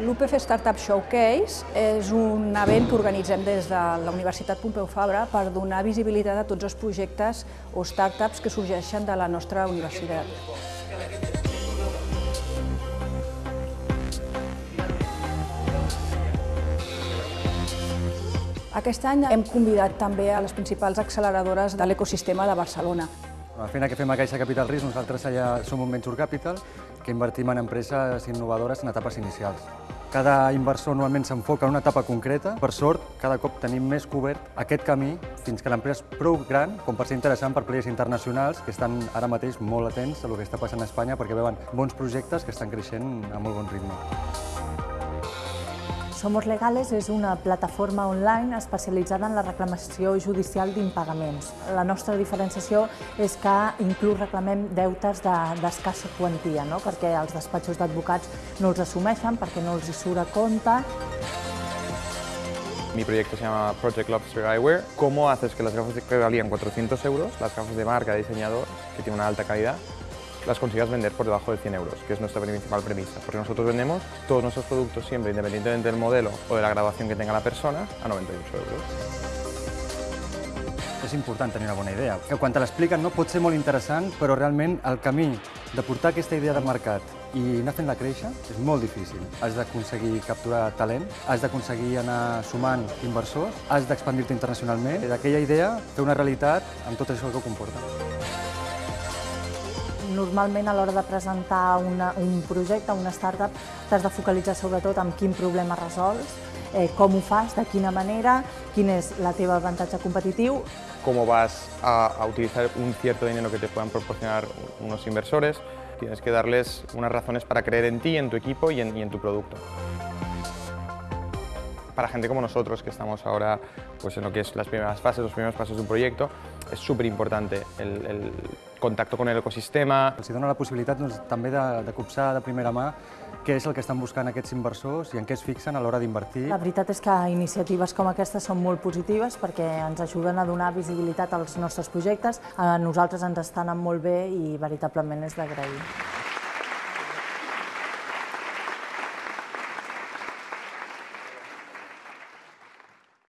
L'UPF Startup Showcase és un event que organitzem des de la Universitat Pompeu Fabra per donar visibilitat a tots els projectes o startups que sorgeixen de la nostra universitat. Aquest any hem convidat també a les principals acceleradores de l'ecosistema de Barcelona. La feina que fem a Caixa Capital Risc, nosaltres allà som un venture capital que invertim en empreses innovadores en etapes inicials. Cada inversor normalment s'enfoca en una etapa concreta. Per sort, cada cop tenim més cobert aquest camí fins que l'empresa és prou gran com per ser interessant per players internacionals que estan ara mateix molt atents a el que està passant a Espanya perquè veuen bons projectes que estan creixent a molt bon ritme. Somos Legales és una plataforma online especialitzada en la reclamació judicial d'impagaments. La nostra diferenciació és que inclús reclamem deutes d'escassa de, quantia, no? perquè els despatxos d'advocats no els assumeixen, perquè no els hi surt a compte. Mi proyecto se llama Project Lobster Eyewear. ¿Cómo haces que las gafas que valían 400 euros, las gafas de marca, de diseñador, que tiene una alta calidad, las consigas vender por debajo de 100 euros, que es nuestra principal premisa, porque nosotros vendemos todos nuestros productos siempre, independientemente del modelo o de la grabación que tenga la persona, a 98 euros. És important tenir una bona idea, quan te l'expliquen no pot ser molt interessant, però realment el camí de portar aquesta idea de mercat i anar fent-la créixer és molt difícil. Has d'aconseguir capturar talent, has d'aconseguir anar sumant inversors, has d'expandir-te internacionalment, d'aquella idea fer una realitat amb tot això que ho comporta normalment a l'hora de presentar una, un projecte, una startup, t'has de focalitzar sobretot en quin problema resols, eh, com ho fas, de quina manera, quin és la teva avantatge competitiu. Cómo vas a, a utilizar un cierto dinero que te puedan proporcionar unos inversores, tienes que darles unas razones para creer en ti, en tu equipo y en, en tu producto. Para gente como nosotros, que estamos ahora pues, en lo que es las primeras fases, los primeros pasos de un proyecto, és superimportante el, el contacte con el ecosistema. Els dona la possibilitat doncs, també de, de copsar de primera mà què és el que estan buscant aquests inversors i en què es fixen a l'hora d'invertir. La veritat és que iniciatives com aquestes són molt positives perquè ens ajuden a donar visibilitat als nostres projectes. A nosaltres ens estan molt bé i veritablement és d'agrair.